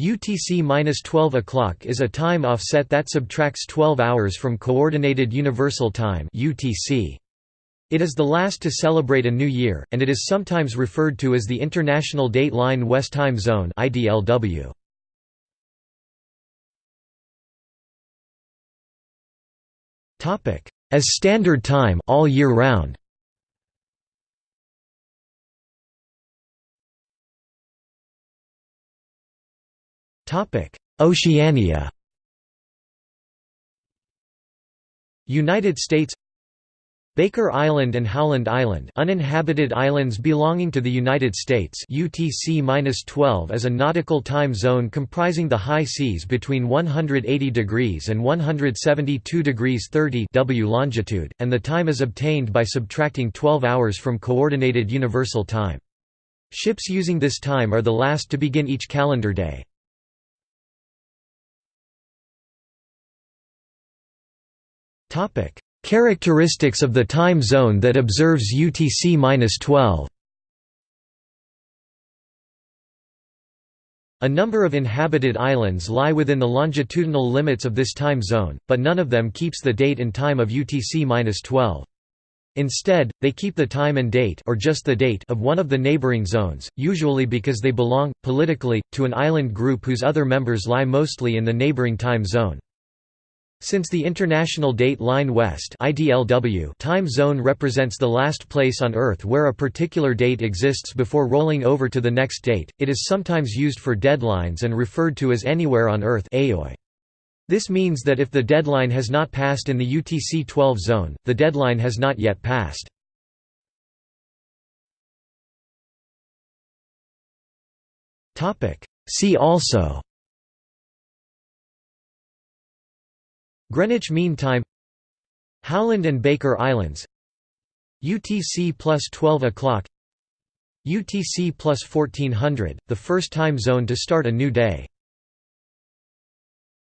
UTC-12 o'clock is a time offset that subtracts 12 hours from Coordinated Universal Time UTC. It is the last to celebrate a new year, and it is sometimes referred to as the International Date Line West Time Zone IDLW. As Standard Time all year round. Oceania United States Baker Island and Howland Island uninhabited islands belonging to the United States UTC-12 is a nautical time zone comprising the high seas between 180 degrees and 172 degrees 30 W longitude, and the time is obtained by subtracting 12 hours from Coordinated Universal Time. Ships using this time are the last to begin each calendar day. Topic: Characteristics of the time zone that observes UTC-12. A number of inhabited islands lie within the longitudinal limits of this time zone, but none of them keeps the date and time of UTC-12. Instead, they keep the time and date or just the date of one of the neighboring zones, usually because they belong, politically, to an island group whose other members lie mostly in the neighboring time zone. Since the International Date Line West time zone represents the last place on Earth where a particular date exists before rolling over to the next date, it is sometimes used for deadlines and referred to as anywhere on Earth. This means that if the deadline has not passed in the UTC-12 zone, the deadline has not yet passed. See also Greenwich Mean Time Howland and Baker Islands UTC plus 12 o'clock UTC plus 1400, the first time zone to start a new day